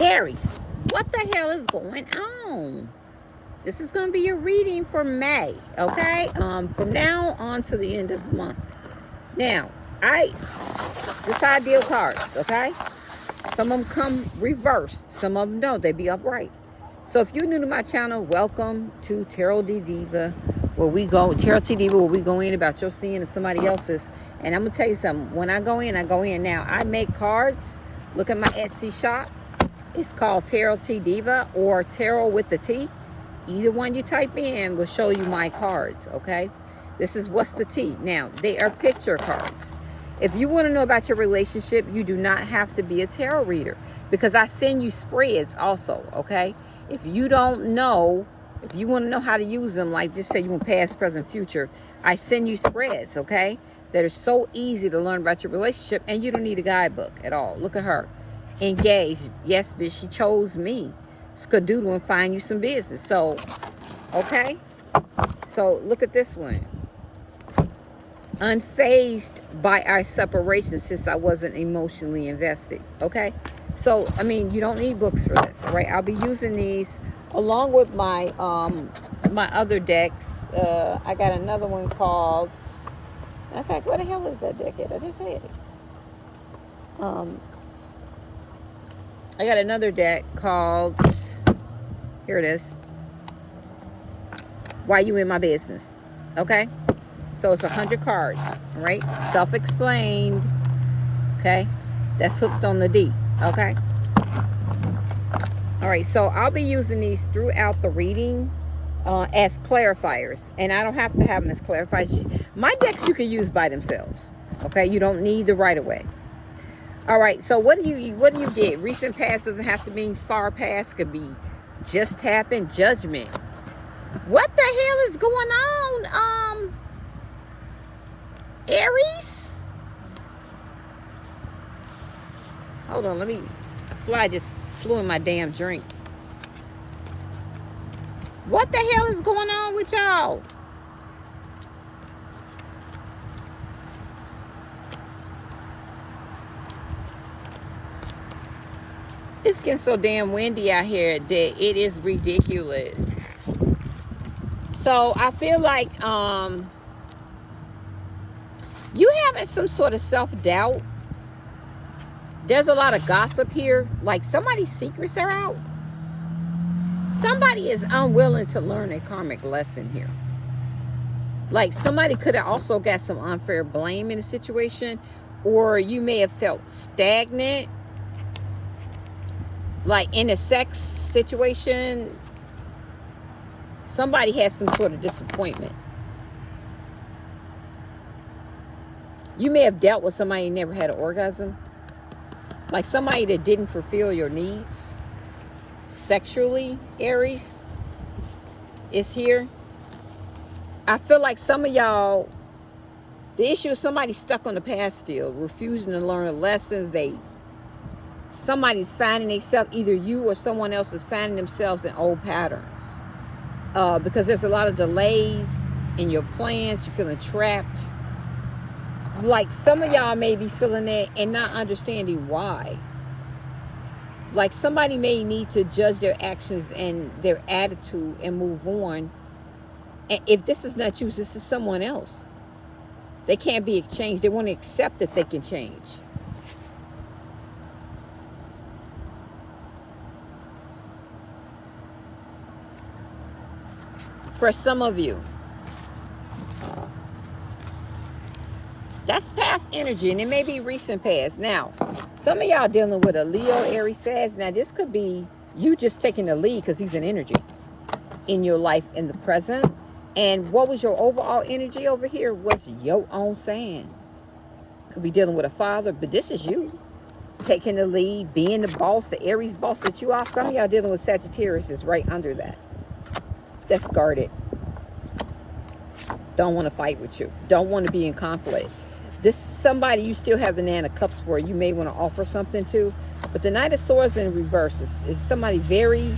Aries, what the hell is going on? This is going to be your reading for May, okay? Um, from now on to the end of the month. Now, I, this how I deal cards, okay? Some of them come reversed. Some of them don't. They be upright. So if you're new to my channel, welcome to Tarot D Diva, where we go, Tarot T Diva, where we go in about your seeing and somebody else's. And I'm going to tell you something. When I go in, I go in now. I make cards. Look at my Etsy shop. It's called Tarot T Diva or Tarot with the T. Either one you type in will show you my cards, okay? This is what's the T. Now, they are picture cards. If you want to know about your relationship, you do not have to be a tarot reader because I send you spreads also, okay? If you don't know, if you want to know how to use them, like just say you want past, present, future, I send you spreads, okay? That are so easy to learn about your relationship and you don't need a guidebook at all. Look at her engaged. Yes, but she chose me. Skadoodle and find you some business. So, okay. So look at this one. Unfazed by our separation since I wasn't emotionally invested. Okay. So, I mean, you don't need books for this. All right. I'll be using these along with my um my other decks. Uh, I got another one called. In fact, what the hell is that deck? At? I just said it. Um, I got another deck called, here it is, Why You In My Business. Okay? So it's a 100 cards, right? Self-explained. Okay? That's hooked on the D. Okay? All right, so I'll be using these throughout the reading uh, as clarifiers. And I don't have to have them as clarifiers. My decks you can use by themselves. Okay? You don't need the right-of-way. All right, so what do you what do you get? Recent past doesn't have to mean far past. Could be just happened. Judgment. What the hell is going on, um, Aries? Hold on, let me. A fly just flew in my damn drink. What the hell is going on with y'all? It's getting so damn windy out here that it is ridiculous. So i feel like um you having some sort of self-doubt? There's a lot of gossip here. Like somebody's secrets are out. Somebody is unwilling to learn a karmic lesson here. Like somebody could have also got some unfair blame in a situation or you may have felt stagnant like in a sex situation, somebody has some sort of disappointment. You may have dealt with somebody who never had an orgasm. Like somebody that didn't fulfill your needs sexually, Aries, is here. I feel like some of y'all, the issue is somebody stuck on the past still, refusing to learn lessons. They somebody's finding themselves, either you or someone else is finding themselves in old patterns. Uh, because there's a lot of delays in your plans. You're feeling trapped. Like some of y'all may be feeling that and not understanding why. Like somebody may need to judge their actions and their attitude and move on. And if this is not you, this is someone else. They can't be exchanged. They want to accept that they can change. For some of you. That's past energy, and it may be recent past. Now, some of y'all dealing with a Leo, Aries, Sag. Now, this could be you just taking the lead because he's an energy in your life in the present. And what was your overall energy over here was your own saying. Could be dealing with a father, but this is you. Taking the lead, being the boss, the Aries boss that you are. Some of y'all dealing with Sagittarius is right under that that's guarded. Don't want to fight with you. Don't want to be in conflict. This somebody you still have the Nine of Cups for. You may want to offer something to. But the Knight of Swords in reverse is, is somebody very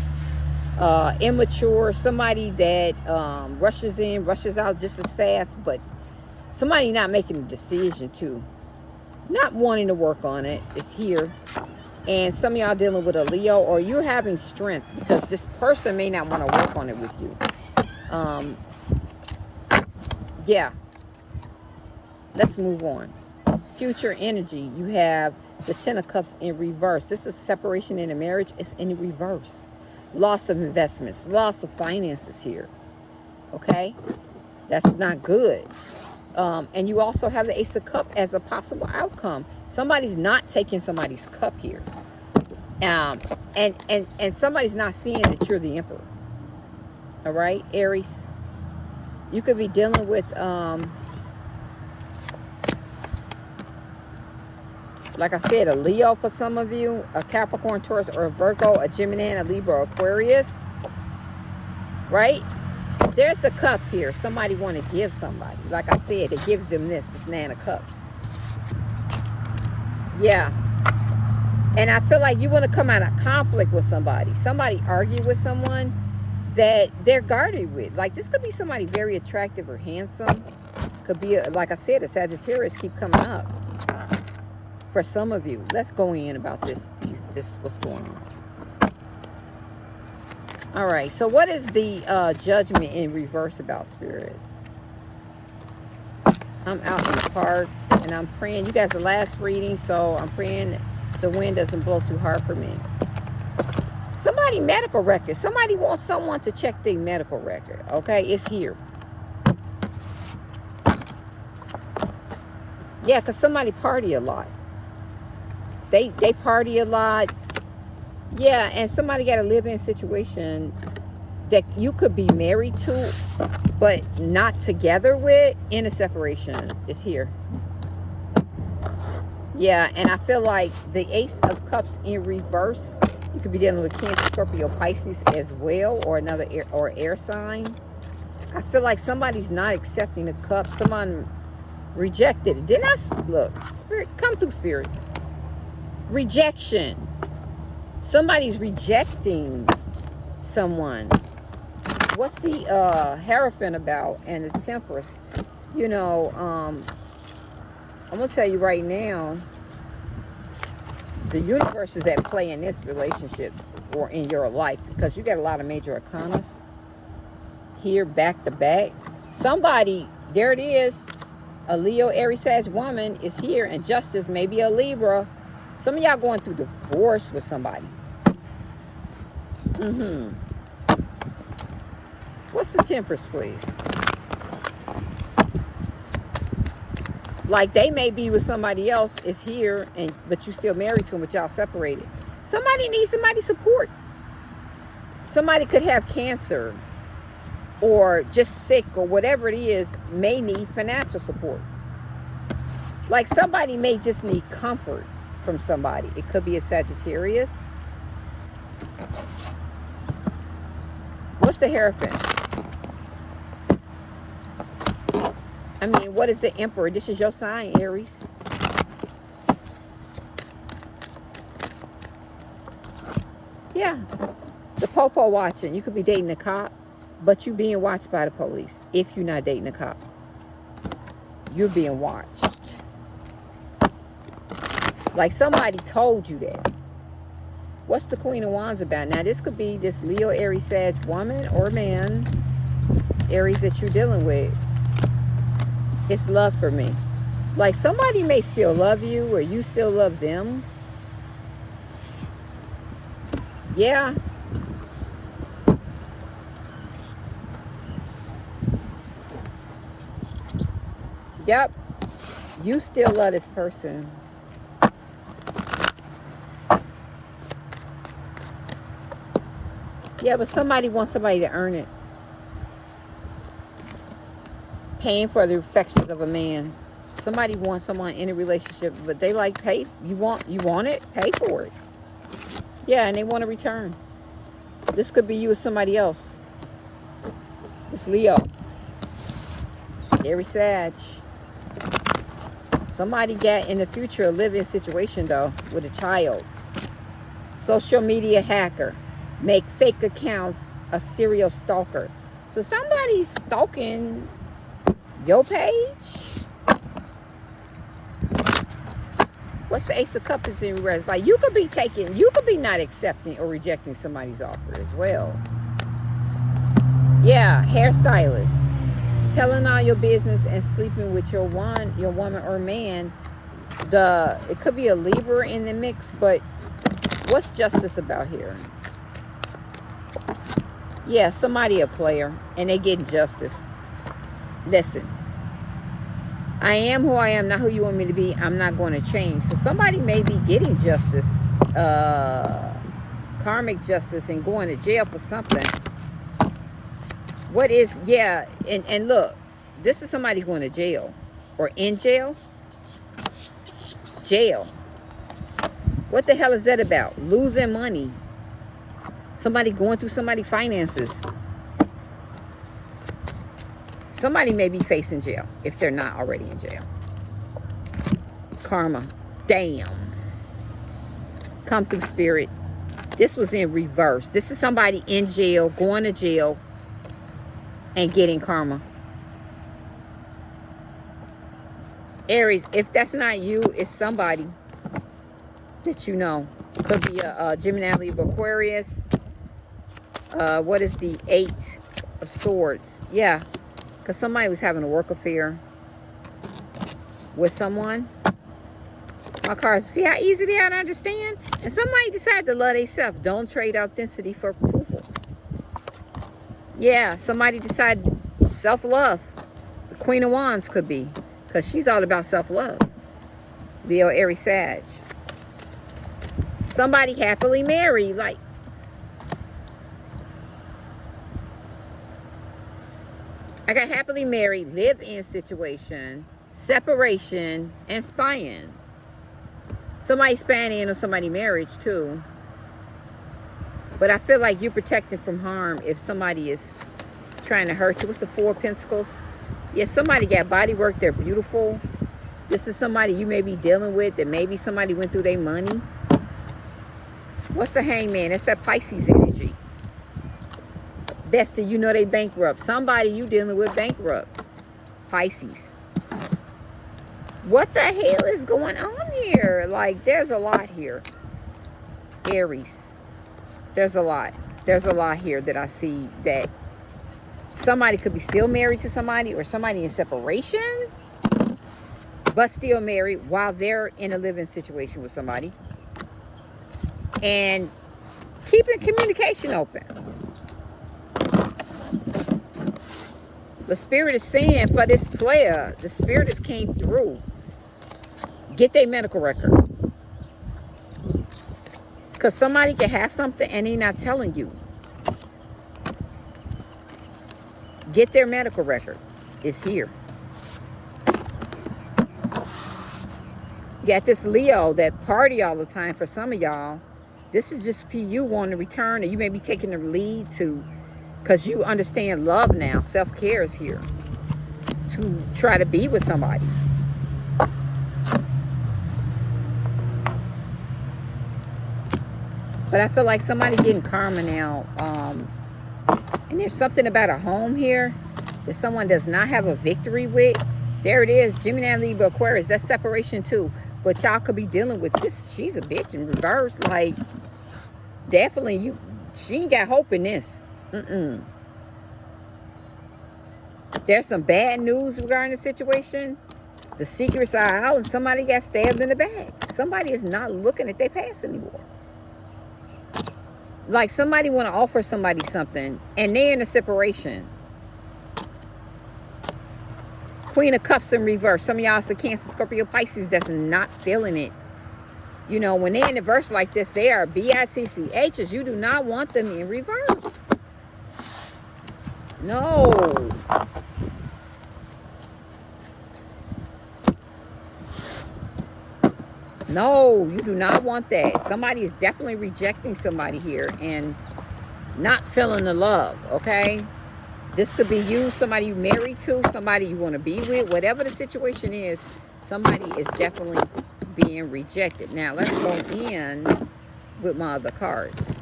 uh, immature. Somebody that um, rushes in, rushes out just as fast. But somebody not making a decision to. Not wanting to work on it is here. and some of y'all dealing with a Leo or you're having strength because this person may not want to work on it with you. Um, yeah. Let's move on. Future energy. You have the Ten of Cups in reverse. This is separation in a marriage. It's in reverse. Loss of investments. Loss of finances here. Okay? That's not good. Um, and you also have the Ace of Cup as a possible outcome. Somebody's not taking somebody's cup here. Um, and, and, and somebody's not seeing that you're the Emperor. All right, Aries? You could be dealing with... Um, like I said, a Leo for some of you, a Capricorn, Taurus, or a Virgo, a Gemini, a Libra, Aquarius, right? There's the cup here. Somebody want to give somebody. Like I said, it gives them this, this Nine of Cups. Yeah. And I feel like you want to come out of conflict with somebody. Somebody argue with someone that they're guarded with. Like this could be somebody very attractive or handsome. Could be, a, like I said, a Sagittarius keep coming up. For some of you, let's go in about this, this what's going on. All right, so what is the uh, judgment in reverse about spirit? I'm out in the park and I'm praying. You guys, the last reading, so I'm praying the wind doesn't blow too hard for me. Somebody medical record. Somebody wants someone to check their medical record. Okay, it's here. Yeah, because somebody party a lot. They, they party a lot yeah, and somebody got a live-in situation that you could be married to, but not together with in a separation is here. Yeah, and I feel like the Ace of Cups in reverse, you could be dealing with Cancer, Scorpio, Pisces as well, or another air, or air sign. I feel like somebody's not accepting the cup. Someone rejected it. Didn't I? Look, Spirit, come through, Spirit. Rejection somebody's rejecting someone what's the uh hierophant about and the temperance you know um i'm gonna tell you right now the universe is at play in this relationship or in your life because you got a lot of major arcanas here back to back somebody there it is a leo aries woman is here and justice maybe a libra some of y'all going through divorce with somebody. Mm-hmm. What's the temperance, please? Like they may be with somebody else is here, and but you still married to them, but y'all separated. Somebody needs somebody support. Somebody could have cancer or just sick or whatever it is, may need financial support. Like somebody may just need comfort from somebody. It could be a Sagittarius. What's the Hierophant? I mean, what is the Emperor? This is your sign, Aries. Yeah. The Popo watching. You could be dating a cop, but you being watched by the police if you're not dating a cop. You're being watched. Like somebody told you that. What's the Queen of Wands about? Now, this could be this Leo, Aries, Sag woman or man, Aries that you're dealing with. It's love for me. Like somebody may still love you or you still love them. Yeah. Yep. You still love this person. Yeah, but somebody wants somebody to earn it. Paying for the affections of a man. Somebody wants someone in a relationship, but they like pay. You want you want it, pay for it. Yeah, and they want to return. This could be you or somebody else. It's Leo. Very Sag. Somebody got in the future a living situation though with a child. Social media hacker make fake accounts a serial stalker. So somebody's stalking your page. What's the Ace of Cups is in reverse? Like you could be taking, you could be not accepting or rejecting somebody's offer as well. Yeah, hairstylist. Telling all your business and sleeping with your one, your woman or man. The it could be a Libra in the mix, but what's justice about here? Yeah, somebody a player and they get justice. Listen, I am who I am, not who you want me to be. I'm not going to change. So somebody may be getting justice, uh, karmic justice, and going to jail for something. What is, yeah, and, and look, this is somebody going to jail or in jail. Jail. What the hell is that about? Losing money. Somebody going through somebody finances. Somebody may be facing jail if they're not already in jail. Karma. Damn. Come through spirit. This was in reverse. This is somebody in jail, going to jail, and getting karma. Aries, if that's not you, it's somebody that you know. Could be a, a Gemini, Libra, Aquarius. Uh, what is the Eight of Swords? Yeah, because somebody was having a work affair with someone. My cars, see how easy they are to understand? And somebody decided to love themselves. Don't trade authenticity for approval. Yeah, somebody decided self-love. The Queen of Wands could be. Because she's all about self-love. Leo, Aries, Sag. Somebody happily married. Like, I got happily married, live-in situation, separation, and spying. Somebody spying or somebody marriage too. But I feel like you're protected from harm if somebody is trying to hurt you. What's the Four Pentacles? Yeah, somebody got body work. They're beautiful. This is somebody you may be dealing with that maybe somebody went through their money. What's the hangman? That's that Pisces energy. Bestie, you know they bankrupt. Somebody you dealing with bankrupt. Pisces. What the hell is going on here? Like, there's a lot here. Aries. There's a lot. There's a lot here that I see that somebody could be still married to somebody or somebody in separation but still married while they're in a living situation with somebody and keeping communication open The spirit is saying for this player, the spirit has came through. Get their medical record. Because somebody can have something and they're not telling you. Get their medical record. It's here. You got this Leo that party all the time for some of y'all. This is just PU wanting to return, or you may be taking the lead to because you understand love now. Self-care is here to try to be with somebody. But I feel like somebody getting karma now. Um, and there's something about a home here that someone does not have a victory with. There it is. Gemini, Libra, Aquarius. That's separation too. But y'all could be dealing with this. She's a bitch in reverse. Like, definitely you. She ain't got hope in this. Mm-mm. There's some bad news regarding the situation. The secrets are out and somebody got stabbed in the back. Somebody is not looking at their past anymore. Like somebody want to offer somebody something and they're in a separation. Queen of Cups in reverse. Some of y'all are Cancer, Scorpio, Pisces that's not feeling it. You know, when they're in a verse like this, they are B-I-C-C-H's. You do not want them in reverse. No. No, you do not want that. Somebody is definitely rejecting somebody here and not feeling the love, okay? This could be you, somebody you married to, somebody you want to be with. Whatever the situation is, somebody is definitely being rejected. Now, let's go in with my other cards.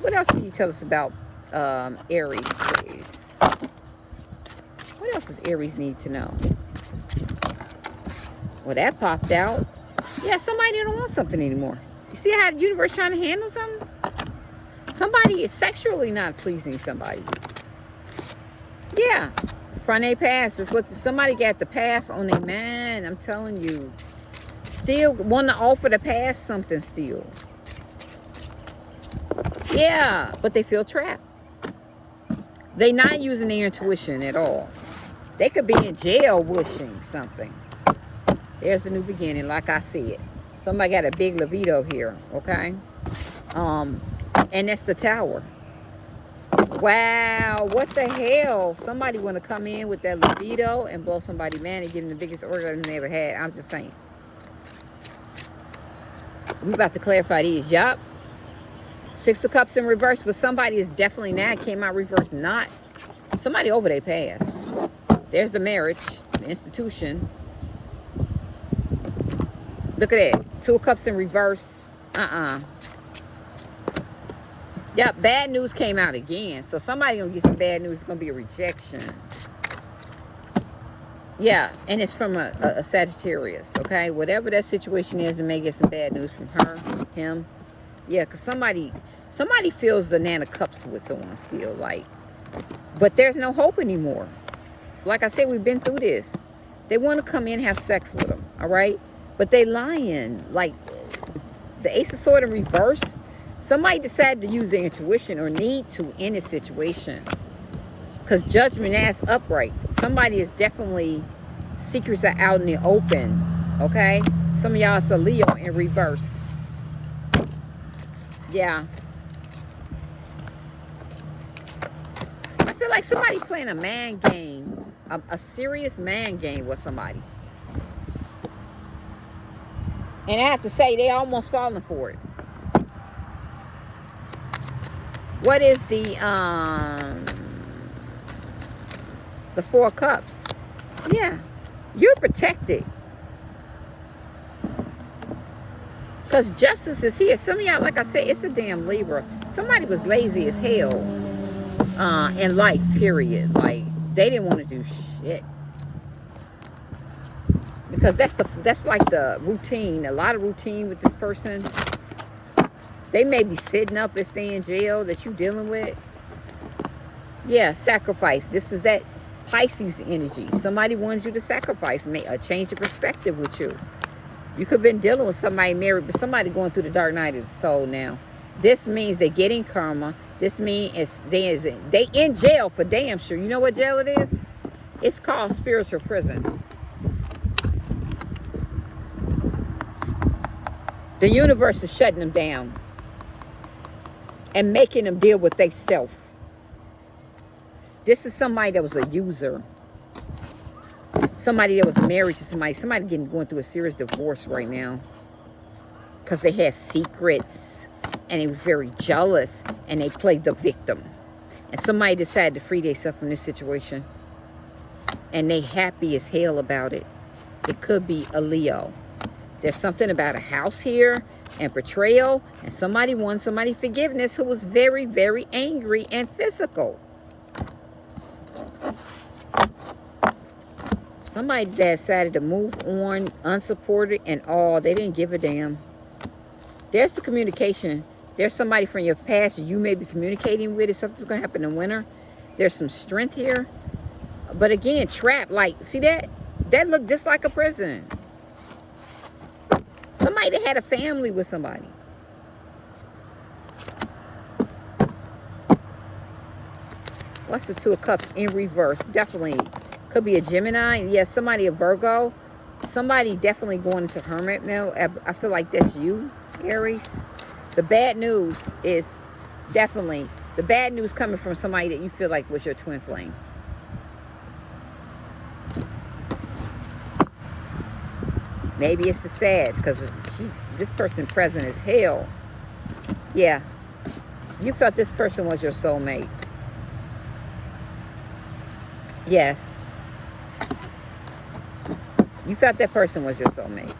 What else can you tell us about um, Aries, else does Aries need to know? Well, that popped out. Yeah, somebody don't want something anymore. You see how the universe trying to handle something? Somebody is sexually not pleasing somebody. Yeah. Front A pass is what somebody got the pass on a man. I'm telling you. Still want to offer to pass something still. Yeah, but they feel trapped. They not using their intuition at all. They could be in jail wishing something. There's a new beginning, like I said. Somebody got a big libido here, okay? Um, and that's the tower. Wow, what the hell? Somebody want to come in with that libido and blow somebody man and give them the biggest orgasm they ever had. I'm just saying. We about to clarify these. Yup. Six of Cups in reverse, but somebody is definitely now came out reverse. Not somebody over their past. There's the marriage, the institution. Look at that. Two of Cups in reverse. Uh-uh. Yep, bad news came out again. So somebody gonna get some bad news. It's gonna be a rejection. Yeah, and it's from a, a, a Sagittarius, okay? Whatever that situation is, it may get some bad news from her, him. Yeah, because somebody somebody feels the of Cups with someone still, like, but there's no hope anymore. Like I said, we've been through this. They want to come in have sex with them, all right? But they lying. Like, the Ace of Sword in reverse, somebody decided to use their intuition or need to in this situation. Because judgment ass upright. Somebody is definitely, secrets are out in the open, okay? Some of y'all is a Leo in reverse. Yeah. I feel like somebody playing a man game, a, a serious man game with somebody. And I have to say, they almost falling for it. What is the um the four cups? Yeah, you're protected. Because justice is here. Some of y'all, like I said, it's a damn Libra. Somebody was lazy as hell uh, in life, period. Like, they didn't want to do shit. Because that's the that's like the routine. A lot of routine with this person. They may be sitting up if they in jail that you dealing with. Yeah, sacrifice. This is that Pisces energy. Somebody wanted you to sacrifice, make a uh, change of perspective with you. You could have been dealing with somebody married, but somebody going through the dark night of the soul now. This means they're getting karma. This means it's, they, is, they in jail for damn sure. You know what jail it is? It's called spiritual prison. The universe is shutting them down and making them deal with they self. This is somebody that was a user somebody that was married to somebody, somebody getting going through a serious divorce right now because they had secrets and he was very jealous and they played the victim. And somebody decided to free themselves from this situation and they happy as hell about it. It could be a Leo. There's something about a house here and betrayal and somebody won somebody forgiveness who was very, very angry and physical. Somebody decided to move on unsupported and all. They didn't give a damn. There's the communication. There's somebody from your past you may be communicating with. If something's going to happen in winter. There's some strength here. But again, trap. Like, see that? That looked just like a prison. Somebody that had a family with somebody. What's the Two of Cups in reverse? Definitely could be a Gemini. Yes, yeah, somebody a Virgo. Somebody definitely going into hermit mode. I feel like that's you, Aries. The bad news is definitely the bad news coming from somebody that you feel like was your twin flame. Maybe it's the Sag because she, this person present is hell. Yeah, you felt this person was your soulmate. Yes. You felt that person was your soulmate.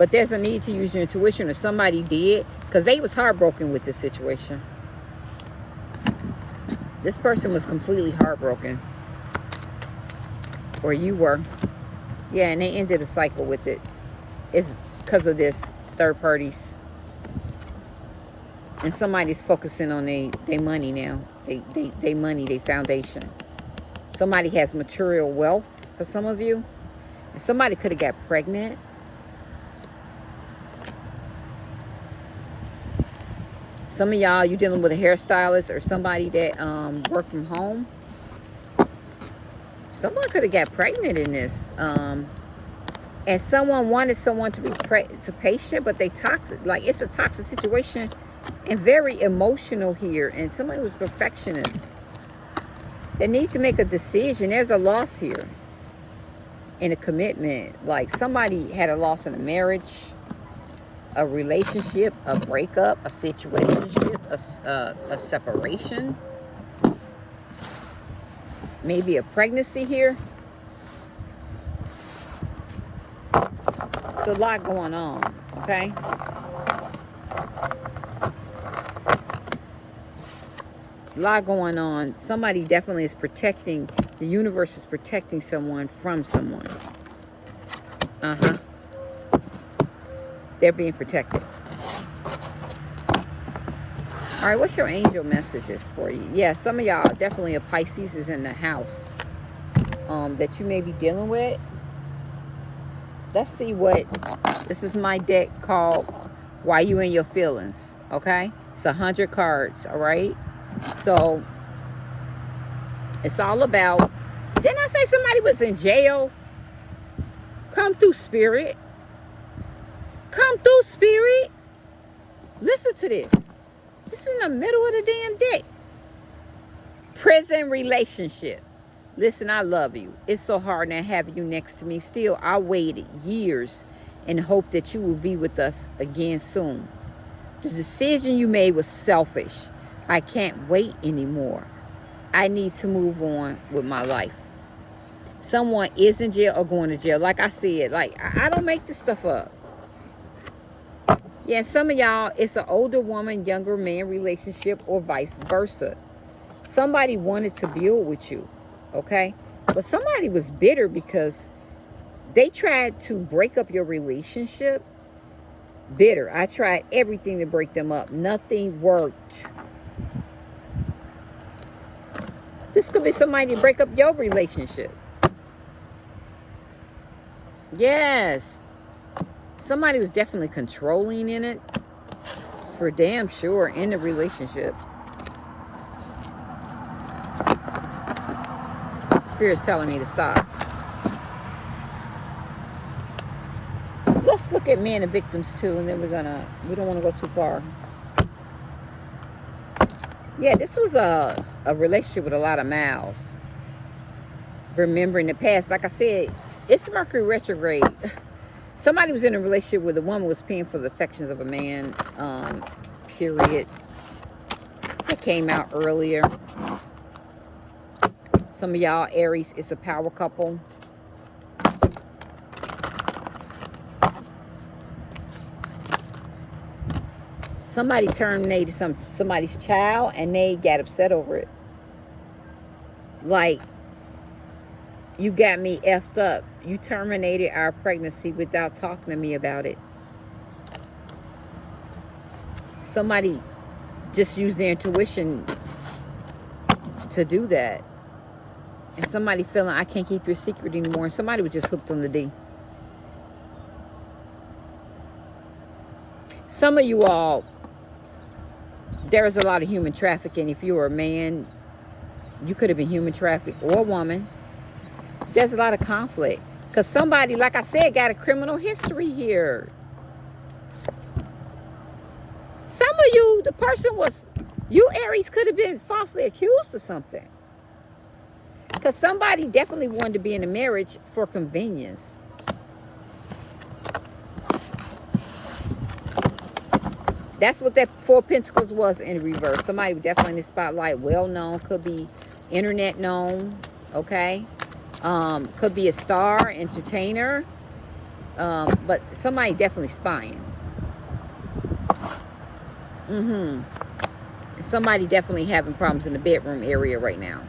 But there's a need to use your intuition, or somebody did, because they was heartbroken with this situation. This person was completely heartbroken. Or you were. Yeah, and they ended the cycle with it. It's because of this third parties. And somebody's focusing on their they money now. They, they, they money, their foundation. Somebody has material wealth for some of you. And somebody could have got pregnant. Some of y'all, you dealing with a hairstylist or somebody that um, work from home. Someone could have got pregnant in this. Um, and someone wanted someone to be to patient, but they toxic. Like it's a toxic situation and very emotional here. And somebody was perfectionist. That needs to make a decision. There's a loss here in a commitment. Like somebody had a loss in a marriage, a relationship, a breakup, a situationship, a, uh, a separation. Maybe a pregnancy here. There's a lot going on, okay? A lot going on. Somebody definitely is protecting, the universe is protecting someone from someone. Uh-huh. They're being protected. All right, what's your angel messages for you? Yeah, some of y'all, definitely a Pisces is in the house um, that you may be dealing with. Let's see what, this is my deck called Why You in Your Feelings, okay? It's a hundred cards, all right? So, it's all about, didn't I say somebody was in jail? Come through spirit. Come through spirit. Listen to this. This is in the middle of the damn day. Prison relationship. Listen, I love you. It's so hard not having you next to me. Still, I waited years in hope that you will be with us again soon. The decision you made was selfish. I can't wait anymore. I need to move on with my life. Someone is in jail or going to jail. Like I said, like I don't make this stuff up. Yeah, some of y'all, it's an older woman, younger man relationship or vice versa. Somebody wanted to build with you, okay? But somebody was bitter because they tried to break up your relationship. Bitter. I tried everything to break them up. Nothing worked. This could be somebody to break up your relationship. Yes. Somebody was definitely controlling in it. For damn sure in the relationship. Spirit's telling me to stop. Let's look at men and the victims too, and then we're gonna, we don't want to go too far. Yeah, this was a, a relationship with a lot of mouths. Remembering the past. Like I said, it's Mercury retrograde. somebody was in a relationship where the woman was paying for the affections of a man um period. That came out earlier. Some of y'all aries it's a power couple. Somebody terminated some somebody's child and they got upset over it. Like you got me effed up. You terminated our pregnancy without talking to me about it. Somebody just used their intuition to do that. And somebody feeling, I can't keep your secret anymore. And somebody was just hooked on the D. Some of you all, there is a lot of human trafficking. If you were a man, you could have been human trafficked or a woman there's a lot of conflict. Because somebody, like I said, got a criminal history here. Some of you, the person was, you Aries could have been falsely accused of something. Because somebody definitely wanted to be in a marriage for convenience. That's what that Four Pentacles was in reverse. Somebody definitely in the spotlight, well known, could be internet known, okay? Um, could be a star, entertainer, um, but somebody definitely spying. Mm-hmm. Somebody definitely having problems in the bedroom area right now.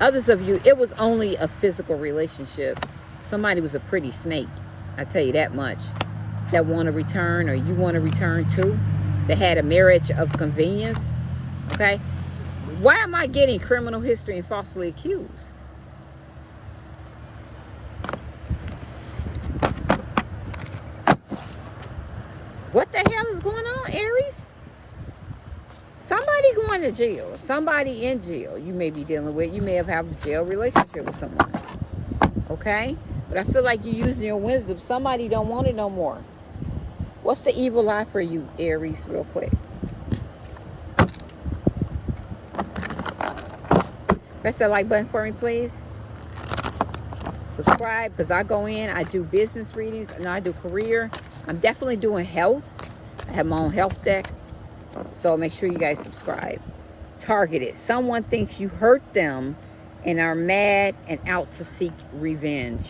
Others of you, it was only a physical relationship. Somebody was a pretty snake. I tell you that much. That want to return or you want to return to. That had a marriage of convenience. Okay. Why am I getting criminal history and falsely accused? What the hell is going on, Aries? Somebody going to jail. Somebody in jail you may be dealing with. You may have had a jail relationship with someone. Okay? But I feel like you're using your wisdom. Somebody don't want it no more. What's the evil eye for you, Aries, real quick? Press that like button for me, please. Subscribe, because I go in, I do business readings, and I do career. I'm definitely doing health. I have my own health deck. So make sure you guys subscribe. Targeted. Someone thinks you hurt them and are mad and out to seek revenge.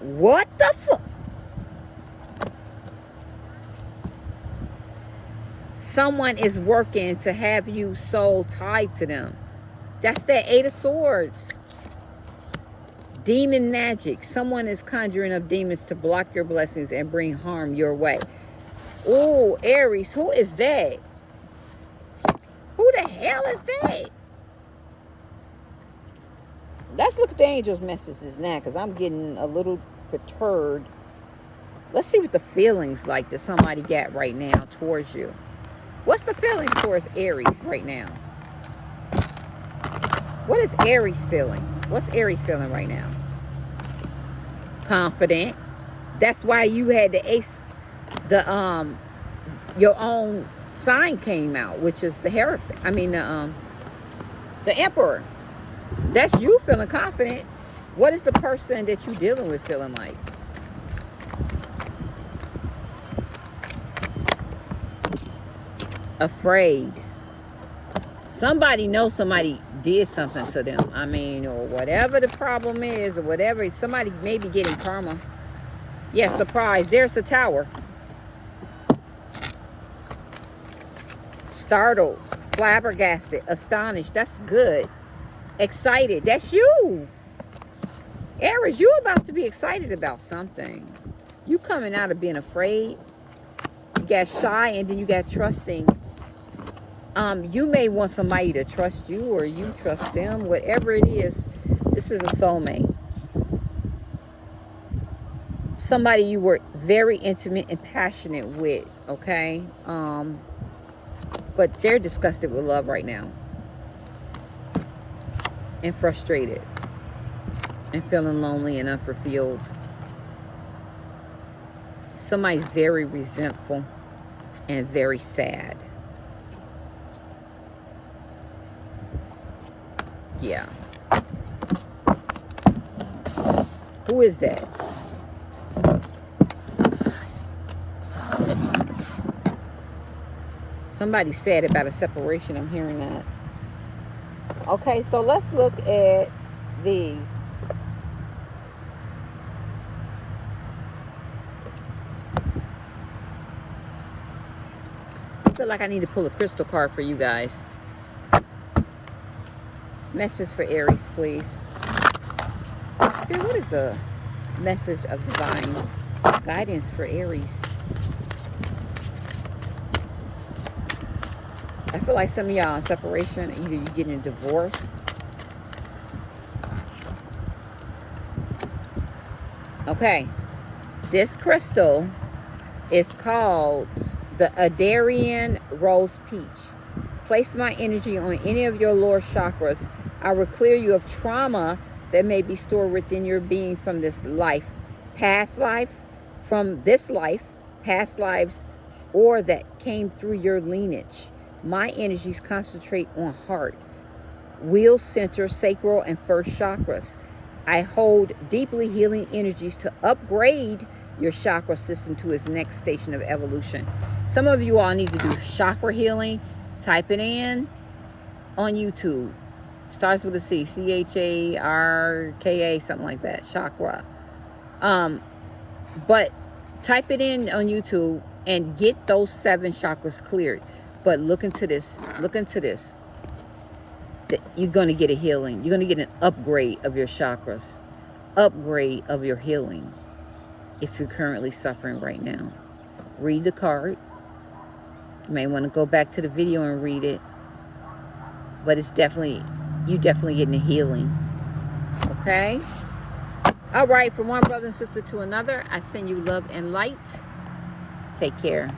What the fuck? Someone is working to have you soul tied to them. That's that Eight of Swords. Demon magic. Someone is conjuring up demons to block your blessings and bring harm your way. Oh, Aries, who is that? Who the hell is that? Let's look at the angels' messages now because I'm getting a little perturbed. Let's see what the feelings like that somebody got right now towards you. What's the feelings towards Aries right now? What is Aries feeling? What's Aries feeling right now? Confident. That's why you had the ace, the um, your own sign came out, which is the Hierophant. I mean the um, the Emperor. That's you feeling confident. What is the person that you're dealing with feeling like? Afraid. Somebody knows somebody did something to them. I mean, or whatever the problem is, or whatever. Somebody may be getting karma. Yeah, surprise. There's the tower. Startled, flabbergasted, astonished. That's good. Excited. That's you. Aries, you about to be excited about something. You coming out of being afraid. You got shy and then you got trusting um, you may want somebody to trust you or you trust them, whatever it is. This is a soulmate. Somebody you were very intimate and passionate with, okay? Um, but they're disgusted with love right now. And frustrated. And feeling lonely and unfulfilled. Somebody's very resentful and very sad. Yeah. Who is that? Somebody said about a separation. I'm hearing that. Okay, so let's look at these. I feel like I need to pull a crystal card for you guys. Message for Aries, please. Spirit, what is a message of divine guidance for Aries? I feel like some of y'all separation, either you're getting a divorce. Okay. This crystal is called the Adarian Rose Peach. Place my energy on any of your lower chakras I will clear you of trauma that may be stored within your being from this life, past life, from this life, past lives, or that came through your lineage. My energies concentrate on heart, wheel center, sacral, and first chakras. I hold deeply healing energies to upgrade your chakra system to its next station of evolution. Some of you all need to do chakra healing. Type it in on YouTube starts with a C, C-H-A-R-K-A, something like that, chakra. Um, but type it in on YouTube and get those seven chakras cleared. But look into this, look into this. you're going to get a healing. You're going to get an upgrade of your chakras, upgrade of your healing if you're currently suffering right now. Read the card. You may want to go back to the video and read it. But it's definitely, you definitely getting a healing. Okay? All right, from one brother and sister to another, I send you love and light. Take care.